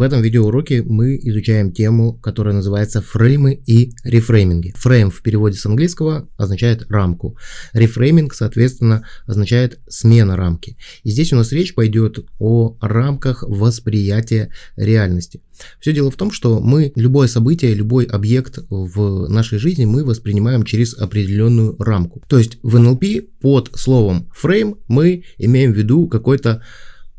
В этом видеоуроке мы изучаем тему, которая называется фреймы и рефрейминги. Фрейм в переводе с английского означает рамку. Рефрейминг, соответственно, означает смена рамки. И здесь у нас речь пойдет о рамках восприятия реальности. Все дело в том, что мы любое событие, любой объект в нашей жизни мы воспринимаем через определенную рамку. То есть в NLP под словом фрейм мы имеем в виду какой-то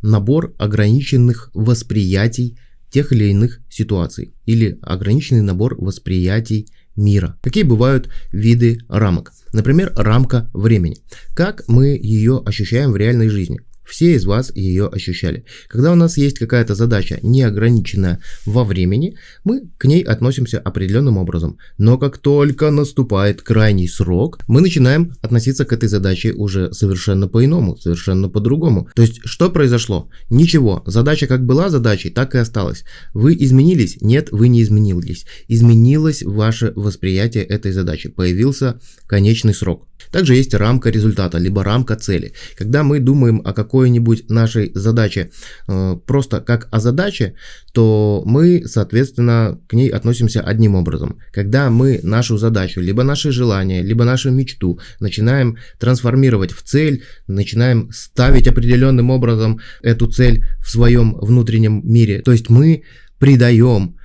набор ограниченных восприятий тех или иных ситуаций или ограниченный набор восприятий мира. Какие бывают виды рамок? Например, рамка времени. Как мы ее ощущаем в реальной жизни? Все из вас ее ощущали. Когда у нас есть какая-то задача, не ограниченная во времени, мы к ней относимся определенным образом. Но как только наступает крайний срок, мы начинаем относиться к этой задаче уже совершенно по-иному, совершенно по-другому. То есть, что произошло? Ничего. Задача как была задачей, так и осталась. Вы изменились? Нет, вы не изменились. Изменилось ваше восприятие этой задачи. Появился конечный срок. Также есть рамка результата, либо рамка цели. Когда мы думаем о какой-нибудь нашей задаче э, просто как о задаче, то мы, соответственно, к ней относимся одним образом. Когда мы нашу задачу, либо наши желания, либо нашу мечту начинаем трансформировать в цель, начинаем ставить определенным образом эту цель в своем внутреннем мире, то есть мы придаем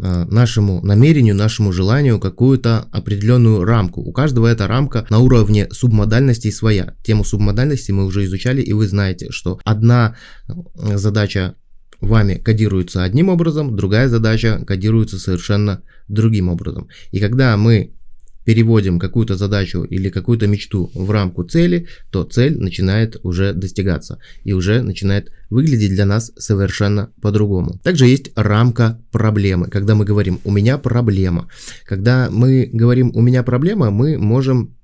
нашему намерению, нашему желанию какую-то определенную рамку. У каждого эта рамка на уровне субмодальности своя. Тему субмодальности мы уже изучали, и вы знаете, что одна э, задача вами кодируется одним образом, другая задача кодируется совершенно другим образом. И когда мы переводим какую-то задачу или какую-то мечту в рамку цели, то цель начинает уже достигаться и уже начинает выглядеть для нас совершенно по-другому. Также есть рамка проблемы. Когда мы говорим «у меня проблема», когда мы говорим «у меня проблема», мы можем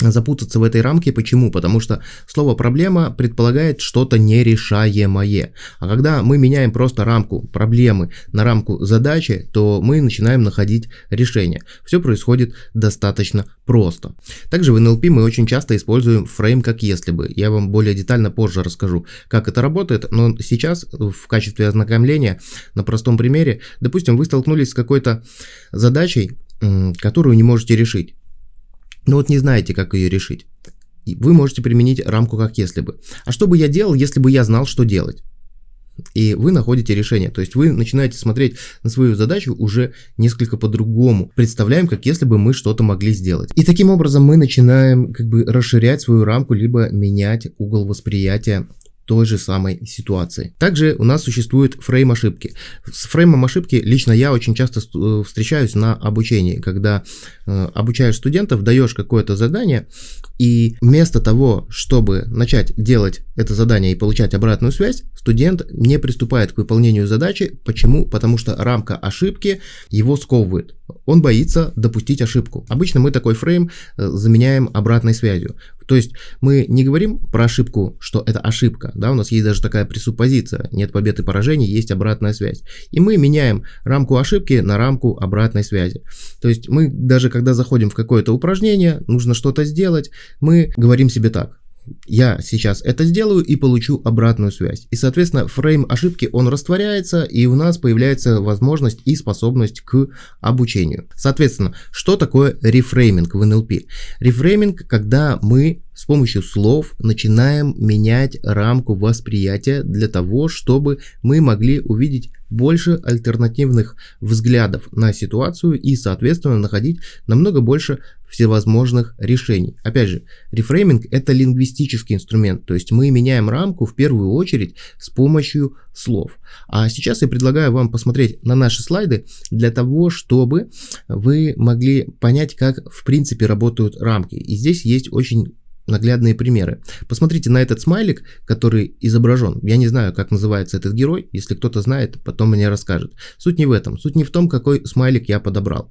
запутаться в этой рамке. Почему? Потому что слово «проблема» предполагает что-то нерешаемое. А когда мы меняем просто рамку проблемы на рамку задачи, то мы начинаем находить решение. Все происходит достаточно просто. Также в NLP мы очень часто используем фрейм как если бы. Я вам более детально позже расскажу, как это работает, но сейчас в качестве ознакомления на простом примере, допустим, вы столкнулись с какой-то задачей, которую не можете решить. Но вот не знаете, как ее решить. Вы можете применить рамку как если бы. А что бы я делал, если бы я знал, что делать? И вы находите решение. То есть вы начинаете смотреть на свою задачу уже несколько по-другому. Представляем, как если бы мы что-то могли сделать. И таким образом мы начинаем как бы расширять свою рамку, либо менять угол восприятия той же самой ситуации. Также у нас существует фрейм ошибки. С фреймом ошибки лично я очень часто э, встречаюсь на обучении, когда э, обучаешь студентов, даешь какое-то задание, и вместо того, чтобы начать делать это задание и получать обратную связь, студент не приступает к выполнению задачи. Почему? Потому что рамка ошибки его сковывает. Он боится допустить ошибку. Обычно мы такой фрейм э, заменяем обратной связью. То есть мы не говорим про ошибку, что это ошибка, да, у нас есть даже такая пресуппозиция, нет побед и поражений, есть обратная связь. И мы меняем рамку ошибки на рамку обратной связи. То есть мы даже когда заходим в какое-то упражнение, нужно что-то сделать, мы говорим себе так, я сейчас это сделаю и получу обратную связь. И, соответственно, фрейм ошибки, он растворяется, и у нас появляется возможность и способность к обучению. Соответственно, что такое рефрейминг в NLP? Рефрейминг, когда мы с помощью слов начинаем менять рамку восприятия для того, чтобы мы могли увидеть больше альтернативных взглядов на ситуацию и, соответственно, находить намного больше всевозможных решений. Опять же, рефрейминг – это лингвистический инструмент, то есть мы меняем рамку в первую очередь с помощью слов. А сейчас я предлагаю вам посмотреть на наши слайды для того, чтобы вы могли понять, как в принципе работают рамки. И здесь есть очень наглядные примеры. Посмотрите на этот смайлик, который изображен. Я не знаю, как называется этот герой. Если кто-то знает, потом мне расскажет. Суть не в этом. Суть не в том, какой смайлик я подобрал.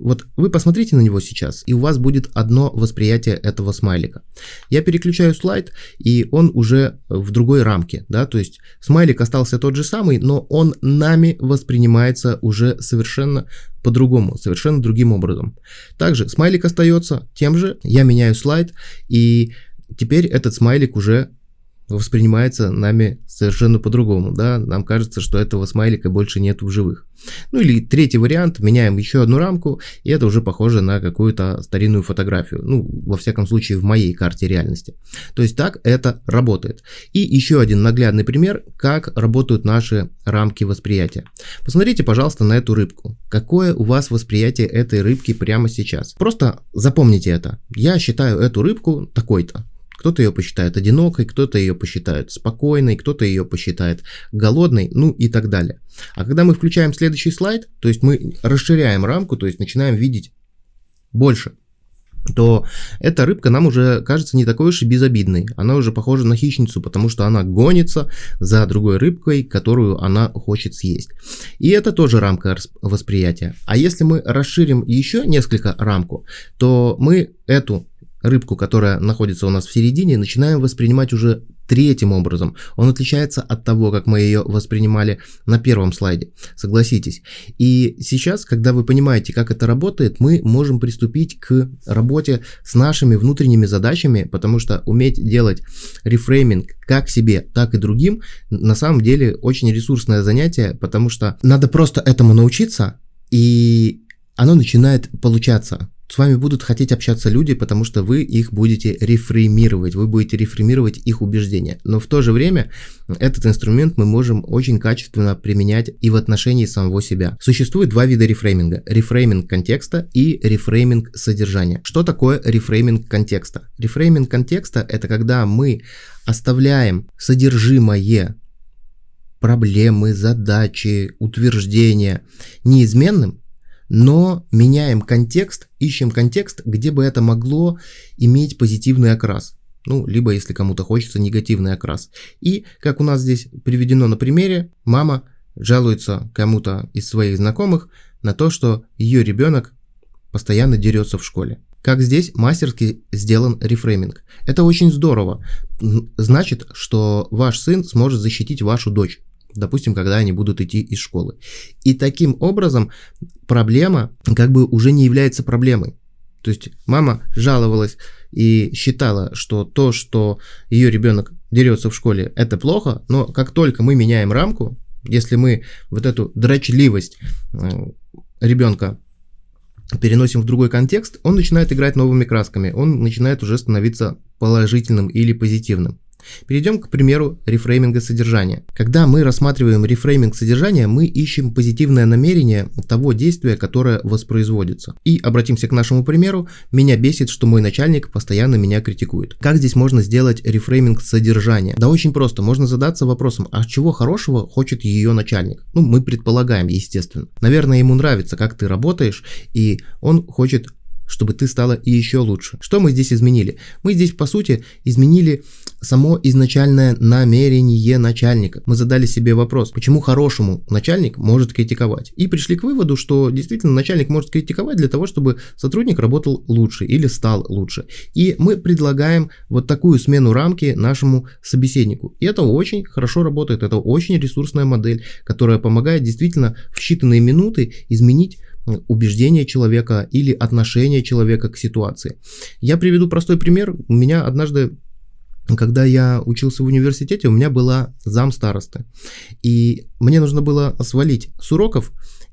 Вот вы посмотрите на него сейчас, и у вас будет одно восприятие этого смайлика. Я переключаю слайд, и он уже в другой рамке, да, то есть смайлик остался тот же самый, но он нами воспринимается уже совершенно по-другому, совершенно другим образом. Также смайлик остается тем же, я меняю слайд, и теперь этот смайлик уже воспринимается нами совершенно по-другому, да, нам кажется, что этого смайлика больше нет в живых. Ну или третий вариант, меняем еще одну рамку, и это уже похоже на какую-то старинную фотографию, ну, во всяком случае, в моей карте реальности. То есть так это работает. И еще один наглядный пример, как работают наши рамки восприятия. Посмотрите, пожалуйста, на эту рыбку. Какое у вас восприятие этой рыбки прямо сейчас? Просто запомните это. Я считаю эту рыбку такой-то. Кто-то ее посчитает одинокой, кто-то ее посчитает спокойной, кто-то ее посчитает голодной, ну и так далее. А когда мы включаем следующий слайд, то есть мы расширяем рамку, то есть начинаем видеть больше, то эта рыбка нам уже кажется не такой уж и безобидной. Она уже похожа на хищницу, потому что она гонится за другой рыбкой, которую она хочет съесть. И это тоже рамка восприятия. А если мы расширим еще несколько рамку, то мы эту рыбку, которая находится у нас в середине, начинаем воспринимать уже третьим образом. Он отличается от того, как мы ее воспринимали на первом слайде, согласитесь. И сейчас, когда вы понимаете, как это работает, мы можем приступить к работе с нашими внутренними задачами, потому что уметь делать рефрейминг как себе, так и другим, на самом деле очень ресурсное занятие, потому что надо просто этому научиться, и оно начинает получаться с вами будут хотеть общаться люди, потому что вы их будете рефреймировать, вы будете рефреймировать их убеждения. Но в то же время этот инструмент мы можем очень качественно применять и в отношении самого себя. Существует два вида рефрейминга. Рефрейминг контекста и рефрейминг содержания. Что такое рефрейминг контекста? Рефрейминг контекста это когда мы оставляем содержимое проблемы, задачи, утверждения неизменным, но меняем контекст, ищем контекст, где бы это могло иметь позитивный окрас. Ну, либо, если кому-то хочется, негативный окрас. И, как у нас здесь приведено на примере, мама жалуется кому-то из своих знакомых на то, что ее ребенок постоянно дерется в школе. Как здесь мастерски сделан рефрейминг. Это очень здорово. Значит, что ваш сын сможет защитить вашу дочь допустим, когда они будут идти из школы. И таким образом проблема как бы уже не является проблемой. То есть мама жаловалась и считала, что то, что ее ребенок дерется в школе, это плохо, но как только мы меняем рамку, если мы вот эту дрочливость э, ребенка переносим в другой контекст, он начинает играть новыми красками, он начинает уже становиться положительным или позитивным. Перейдем к примеру рефрейминга содержания. Когда мы рассматриваем рефрейминг содержания, мы ищем позитивное намерение того действия, которое воспроизводится. И обратимся к нашему примеру. Меня бесит, что мой начальник постоянно меня критикует. Как здесь можно сделать рефрейминг содержания? Да очень просто. Можно задаться вопросом, а чего хорошего хочет ее начальник? Ну, мы предполагаем, естественно. Наверное, ему нравится, как ты работаешь, и он хочет чтобы ты стала и еще лучше. Что мы здесь изменили? Мы здесь, по сути, изменили само изначальное намерение начальника. Мы задали себе вопрос, почему хорошему начальник может критиковать. И пришли к выводу, что действительно начальник может критиковать для того, чтобы сотрудник работал лучше или стал лучше. И мы предлагаем вот такую смену рамки нашему собеседнику. И это очень хорошо работает, это очень ресурсная модель, которая помогает действительно в считанные минуты изменить убеждения человека или отношение человека к ситуации. Я приведу простой пример. У меня однажды когда я учился в университете, у меня была зам старосты. И мне нужно было свалить с уроков.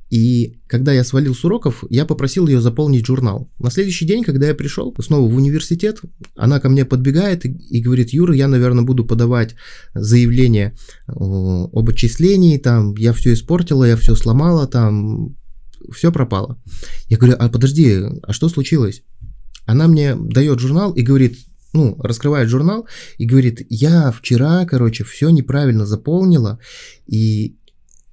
И когда я свалил с уроков, я попросил ее заполнить журнал. На следующий день, когда я пришел снова в университет, она ко мне подбегает и, и говорит, Юра, я, наверное, буду подавать заявление об отчислении, там, я все испортила, я все сломала, там, все пропало. Я говорю, а подожди, а что случилось? Она мне дает журнал и говорит, ну, раскрывает журнал и говорит, я вчера, короче, все неправильно заполнила, и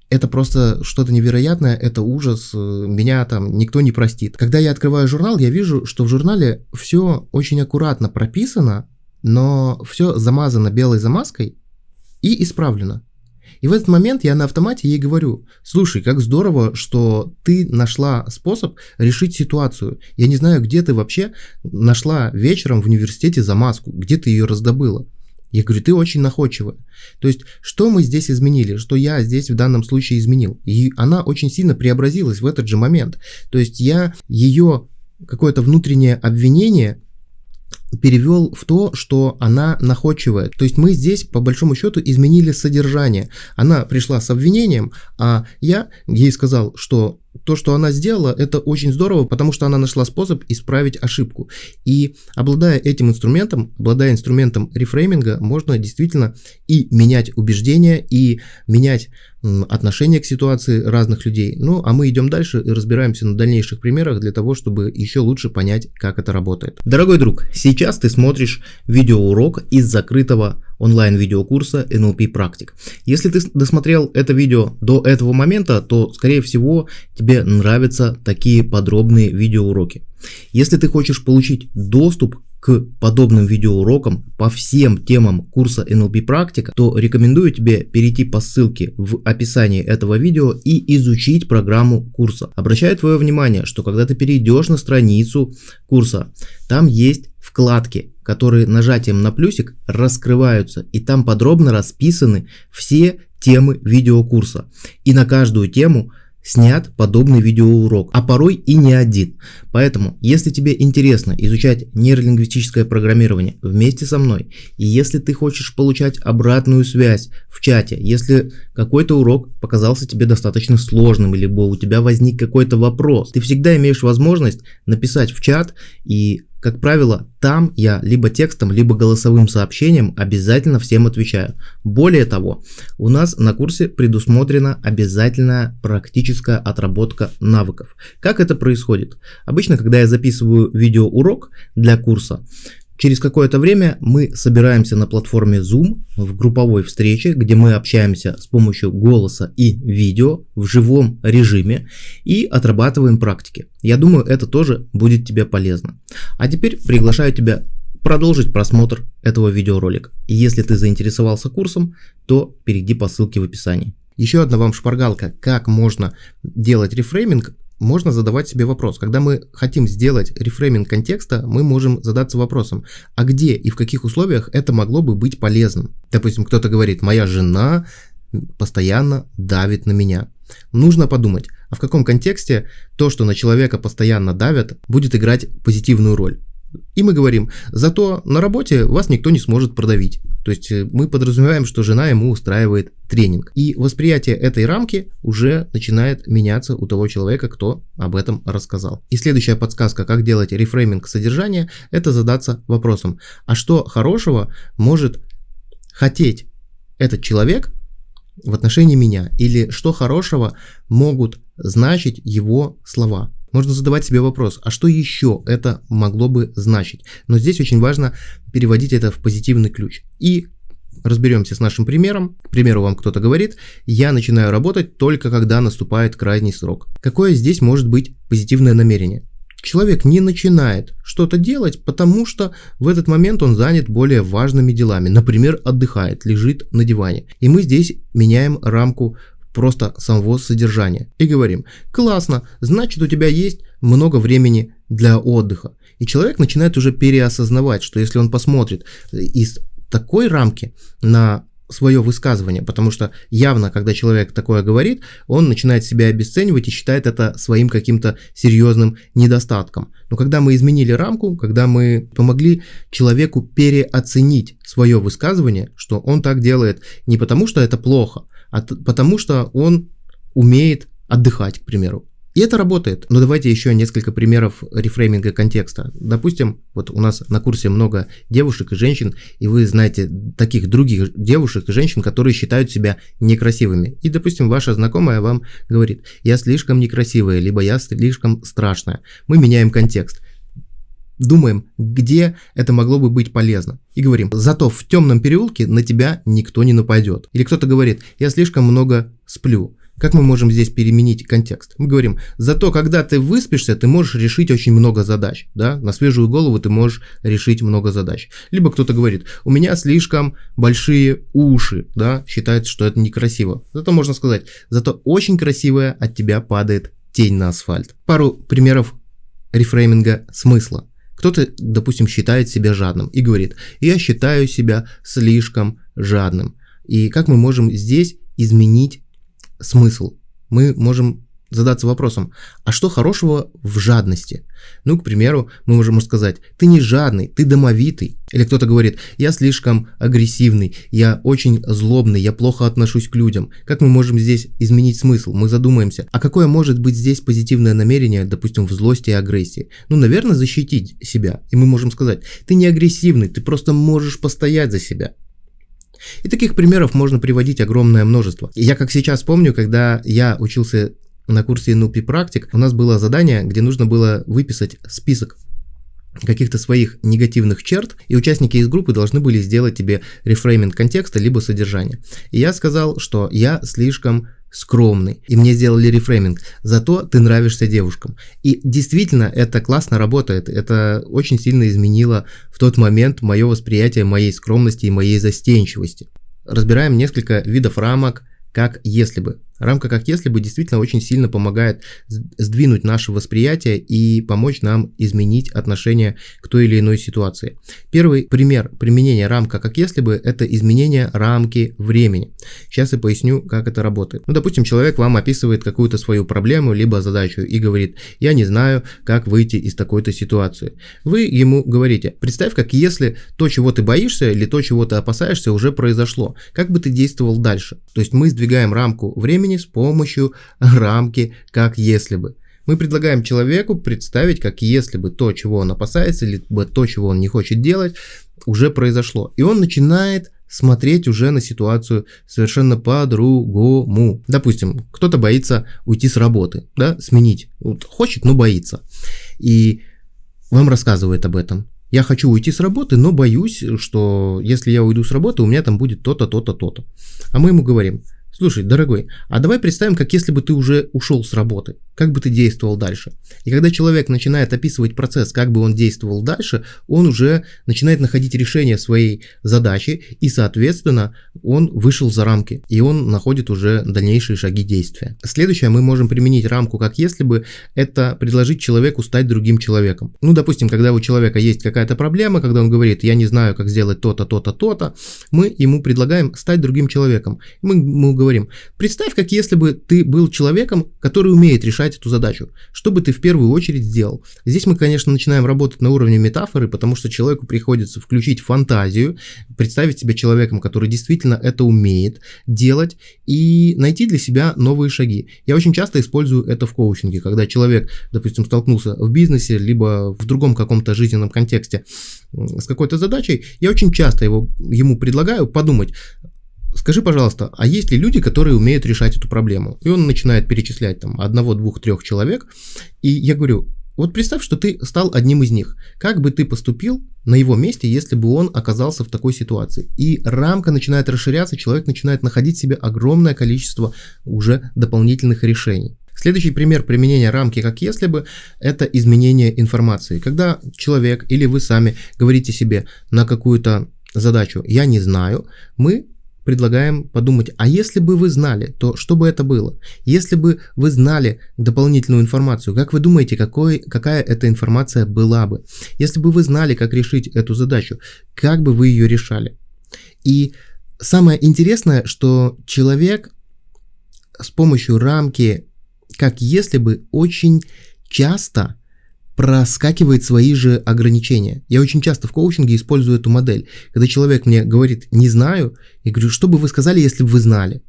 это просто что-то невероятное, это ужас, меня там никто не простит. Когда я открываю журнал, я вижу, что в журнале все очень аккуратно прописано, но все замазано белой замазкой и исправлено. И в этот момент я на автомате ей говорю, слушай, как здорово, что ты нашла способ решить ситуацию. Я не знаю, где ты вообще нашла вечером в университете замазку, где ты ее раздобыла. Я говорю, ты очень находчивая. То есть, что мы здесь изменили, что я здесь в данном случае изменил. И она очень сильно преобразилась в этот же момент. То есть, я ее какое-то внутреннее обвинение перевел в то, что она находчивая. То есть мы здесь, по большому счету, изменили содержание. Она пришла с обвинением, а я ей сказал, что то, что она сделала, это очень здорово, потому что она нашла способ исправить ошибку. И обладая этим инструментом, обладая инструментом рефрейминга, можно действительно и менять убеждения, и менять отношение к ситуации разных людей. Ну, а мы идем дальше и разбираемся на дальнейших примерах для того, чтобы еще лучше понять, как это работает. Дорогой друг, сейчас ты смотришь видеоурок из закрытого онлайн-видеокурса NLP практик. Если ты досмотрел это видео до этого момента, то, скорее всего, тебе нравятся такие подробные видеоуроки. Если ты хочешь получить доступ к подобным видеоурокам по всем темам курса NLP практика, то рекомендую тебе перейти по ссылке в описании этого видео и изучить программу курса. Обращаю твое внимание, что когда ты перейдешь на страницу курса, там есть вкладки, которые нажатием на плюсик раскрываются, и там подробно расписаны все темы видеокурса. И на каждую тему снят подобный видеоурок, а порой и не один. Поэтому, если тебе интересно изучать нейролингвистическое программирование вместе со мной, и если ты хочешь получать обратную связь в чате, если какой-то урок показался тебе достаточно сложным, либо у тебя возник какой-то вопрос, ты всегда имеешь возможность написать в чат и как правило, там я либо текстом, либо голосовым сообщением обязательно всем отвечаю. Более того, у нас на курсе предусмотрена обязательная практическая отработка навыков. Как это происходит? Обычно, когда я записываю видеоурок для курса, Через какое-то время мы собираемся на платформе Zoom в групповой встрече, где мы общаемся с помощью голоса и видео в живом режиме и отрабатываем практики. Я думаю, это тоже будет тебе полезно. А теперь приглашаю тебя продолжить просмотр этого видеоролика. И если ты заинтересовался курсом, то перейди по ссылке в описании. Еще одна вам шпаргалка, как можно делать рефрейминг можно задавать себе вопрос. Когда мы хотим сделать рефрейминг контекста, мы можем задаться вопросом, а где и в каких условиях это могло бы быть полезным. Допустим, кто-то говорит, моя жена постоянно давит на меня. Нужно подумать, а в каком контексте то, что на человека постоянно давят, будет играть позитивную роль. И мы говорим, зато на работе вас никто не сможет продавить. То есть э, мы подразумеваем, что жена ему устраивает тренинг. И восприятие этой рамки уже начинает меняться у того человека, кто об этом рассказал. И следующая подсказка, как делать рефрейминг содержания, это задаться вопросом, а что хорошего может хотеть этот человек в отношении меня? Или что хорошего могут значить его слова? Можно задавать себе вопрос, а что еще это могло бы значить? Но здесь очень важно переводить это в позитивный ключ. И разберемся с нашим примером. К примеру, вам кто-то говорит, я начинаю работать только когда наступает крайний срок. Какое здесь может быть позитивное намерение? Человек не начинает что-то делать, потому что в этот момент он занят более важными делами. Например, отдыхает, лежит на диване. И мы здесь меняем рамку просто самого содержания. И говорим, классно, значит у тебя есть много времени для отдыха. И человек начинает уже переосознавать, что если он посмотрит из такой рамки на свое высказывание, потому что явно, когда человек такое говорит, он начинает себя обесценивать и считает это своим каким-то серьезным недостатком. Но когда мы изменили рамку, когда мы помогли человеку переоценить свое высказывание, что он так делает не потому, что это плохо, а потому что он умеет отдыхать, к примеру. И это работает. Но давайте еще несколько примеров рефрейминга контекста. Допустим, вот у нас на курсе много девушек и женщин, и вы знаете таких других девушек и женщин, которые считают себя некрасивыми. И, допустим, ваша знакомая вам говорит, я слишком некрасивая, либо я слишком страшная. Мы меняем контекст думаем, где это могло бы быть полезно. И говорим, зато в темном переулке на тебя никто не нападет. Или кто-то говорит, я слишком много сплю. Как мы можем здесь переменить контекст? Мы говорим, зато когда ты выспишься, ты можешь решить очень много задач, да, на свежую голову ты можешь решить много задач. Либо кто-то говорит, у меня слишком большие уши, да, считается, что это некрасиво. Зато можно сказать, зато очень красивая от тебя падает тень на асфальт. Пару примеров рефрейминга смысла. Кто-то, допустим, считает себя жадным и говорит, я считаю себя слишком жадным. И как мы можем здесь изменить смысл? Мы можем задаться вопросом, а что хорошего в жадности? Ну, к примеру, мы можем сказать, ты не жадный, ты домовитый. Или кто-то говорит, я слишком агрессивный, я очень злобный, я плохо отношусь к людям. Как мы можем здесь изменить смысл? Мы задумаемся, а какое может быть здесь позитивное намерение, допустим, в злости и агрессии? Ну, наверное, защитить себя. И мы можем сказать, ты не агрессивный, ты просто можешь постоять за себя. И таких примеров можно приводить огромное множество. Я как сейчас помню, когда я учился на курсе NLP практик, у нас было задание, где нужно было выписать список каких-то своих негативных черт, и участники из группы должны были сделать тебе рефрейминг контекста либо содержания. И я сказал, что я слишком скромный, и мне сделали рефрейминг, зато ты нравишься девушкам. И действительно, это классно работает, это очень сильно изменило в тот момент мое восприятие моей скромности и моей застенчивости. Разбираем несколько видов рамок, как если бы. Рамка как если бы действительно очень сильно помогает сдвинуть наше восприятие и помочь нам изменить отношение к той или иной ситуации. Первый пример применения рамка как если бы это изменение рамки времени. Сейчас я поясню, как это работает. Ну, допустим, человек вам описывает какую-то свою проблему либо задачу и говорит, я не знаю, как выйти из такой-то ситуации. Вы ему говорите, представь, как если то, чего ты боишься или то, чего ты опасаешься, уже произошло. Как бы ты действовал дальше? То есть мы сдвигаем рамку времени времени с помощью рамки «как если бы». Мы предлагаем человеку представить, как если бы то, чего он опасается, либо то, чего он не хочет делать, уже произошло. И он начинает смотреть уже на ситуацию совершенно по-другому. Допустим, кто-то боится уйти с работы, да, сменить. Вот хочет, но боится. И вам рассказывает об этом. Я хочу уйти с работы, но боюсь, что если я уйду с работы, у меня там будет то-то, то-то, то-то. А мы ему говорим, Слушай, дорогой, а давай представим, как если бы ты уже ушел с работы. Как бы ты действовал дальше? И когда человек начинает описывать процесс, как бы он действовал дальше, он уже начинает находить решение своей задачи, и, соответственно, он вышел за рамки, и он находит уже дальнейшие шаги действия. Следующее, мы можем применить рамку, как если бы это предложить человеку стать другим человеком. Ну, допустим, когда у человека есть какая-то проблема, когда он говорит, я не знаю, как сделать то-то, то-то, то-то, мы ему предлагаем стать другим человеком. Мы, мы представь, как если бы ты был человеком, который умеет решать эту задачу. Что бы ты в первую очередь сделал? Здесь мы, конечно, начинаем работать на уровне метафоры, потому что человеку приходится включить фантазию, представить себя человеком, который действительно это умеет делать, и найти для себя новые шаги. Я очень часто использую это в коучинге, когда человек, допустим, столкнулся в бизнесе, либо в другом каком-то жизненном контексте с какой-то задачей, я очень часто его, ему предлагаю подумать, скажи, пожалуйста, а есть ли люди, которые умеют решать эту проблему? И он начинает перечислять там одного, двух, трех человек. И я говорю, вот представь, что ты стал одним из них. Как бы ты поступил на его месте, если бы он оказался в такой ситуации? И рамка начинает расширяться, человек начинает находить в себе огромное количество уже дополнительных решений. Следующий пример применения рамки как если бы это изменение информации. Когда человек или вы сами говорите себе на какую-то задачу «я не знаю», мы предлагаем подумать, а если бы вы знали, то что бы это было? Если бы вы знали дополнительную информацию, как вы думаете, какой, какая эта информация была бы? Если бы вы знали, как решить эту задачу, как бы вы ее решали? И самое интересное, что человек с помощью рамки, как если бы, очень часто проскакивает свои же ограничения. Я очень часто в коучинге использую эту модель. Когда человек мне говорит «не знаю», я говорю, что бы вы сказали, если бы вы знали?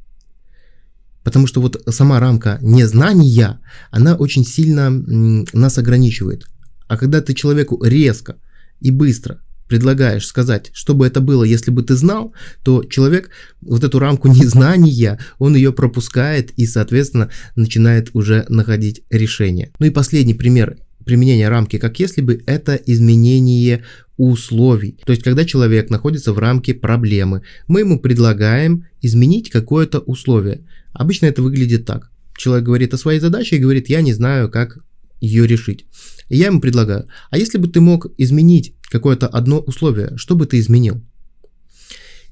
Потому что вот сама рамка незнания, она очень сильно нас ограничивает. А когда ты человеку резко и быстро предлагаешь сказать, что бы это было, если бы ты знал, то человек вот эту рамку незнания, он ее пропускает и, соответственно, начинает уже находить решение. Ну и последний пример применение рамки как если бы это изменение условий. То есть, когда человек находится в рамке проблемы, мы ему предлагаем изменить какое-то условие. Обычно это выглядит так. Человек говорит о своей задаче и говорит, я не знаю, как ее решить. И я ему предлагаю, а если бы ты мог изменить какое-то одно условие, что бы ты изменил?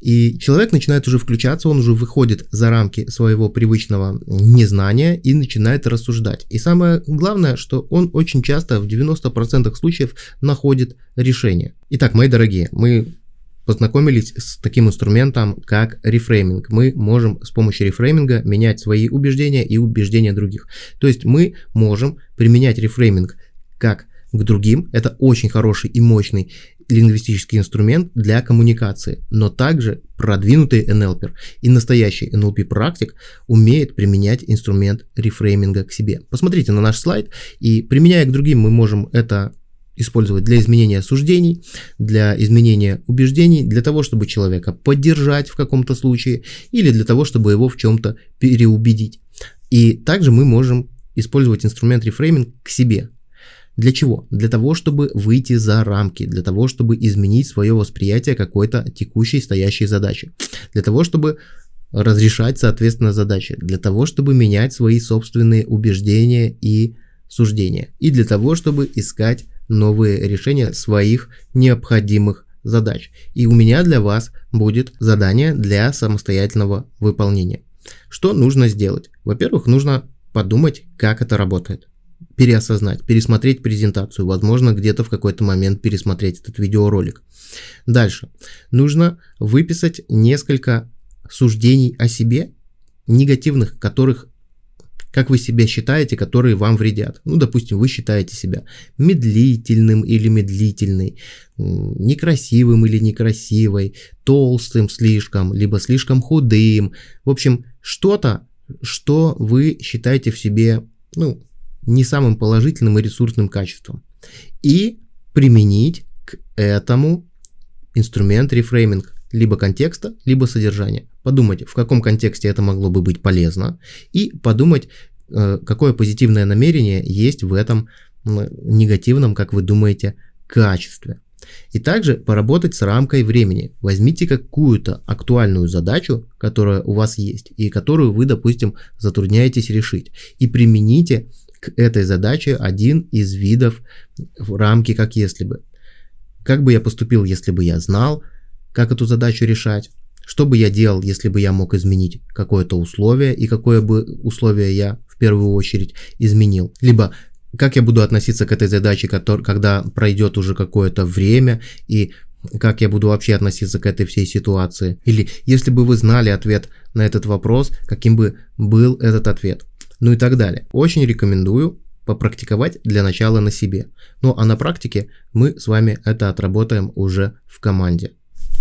И человек начинает уже включаться, он уже выходит за рамки своего привычного незнания и начинает рассуждать. И самое главное, что он очень часто в 90% случаев находит решение. Итак, мои дорогие, мы познакомились с таким инструментом, как рефрейминг. Мы можем с помощью рефрейминга менять свои убеждения и убеждения других. То есть мы можем применять рефрейминг как к другим. Это очень хороший и мощный лингвистический инструмент для коммуникации, но также продвинутый NLP и настоящий NLP практик умеет применять инструмент рефрейминга к себе. Посмотрите на наш слайд и применяя к другим мы можем это использовать для изменения суждений, для изменения убеждений, для того, чтобы человека поддержать в каком-то случае или для того, чтобы его в чем-то переубедить. И также мы можем использовать инструмент рефрейминг к себе. Для чего? Для того, чтобы выйти за рамки, для того, чтобы изменить свое восприятие какой-то текущей стоящей задачи, для того, чтобы разрешать, соответственно, задачи, для того, чтобы менять свои собственные убеждения и суждения, и для того, чтобы искать новые решения своих необходимых задач. И у меня для вас будет задание для самостоятельного выполнения. Что нужно сделать? Во-первых, нужно подумать, как это работает. Переосознать, пересмотреть презентацию, возможно, где-то в какой-то момент пересмотреть этот видеоролик. Дальше. Нужно выписать несколько суждений о себе, негативных, которых как вы себя считаете, которые вам вредят. Ну, допустим, вы считаете себя медлительным или медлительной, некрасивым или некрасивой, толстым слишком, либо слишком худым. В общем, что-то, что вы считаете в себе, ну, не самым положительным и ресурсным качеством. И применить к этому инструмент рефрейминг либо контекста, либо содержания. Подумать, в каком контексте это могло бы быть полезно, и подумать, э, какое позитивное намерение есть в этом негативном, как вы думаете, качестве. И также поработать с рамкой времени. Возьмите какую-то актуальную задачу, которая у вас есть, и которую вы, допустим, затрудняетесь решить, и примените к этой задаче один из видов в рамки как если бы. Как бы я поступил, если бы я знал, как эту задачу решать, что бы я делал, если бы я мог изменить какое-то условие, и какое бы условие я в первую очередь изменил. Либо как я буду относиться к этой задаче, когда пройдет уже какое-то время, и как я буду вообще относиться к этой всей ситуации. Или если бы вы знали ответ на этот вопрос, каким бы был этот ответ. Ну и так далее. Очень рекомендую попрактиковать для начала на себе. Ну а на практике мы с вами это отработаем уже в команде.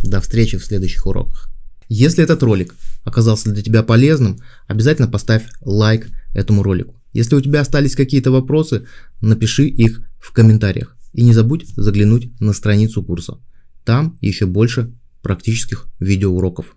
До встречи в следующих уроках. Если этот ролик оказался для тебя полезным, обязательно поставь лайк этому ролику. Если у тебя остались какие-то вопросы, напиши их в комментариях. И не забудь заглянуть на страницу курса. Там еще больше практических видеоуроков.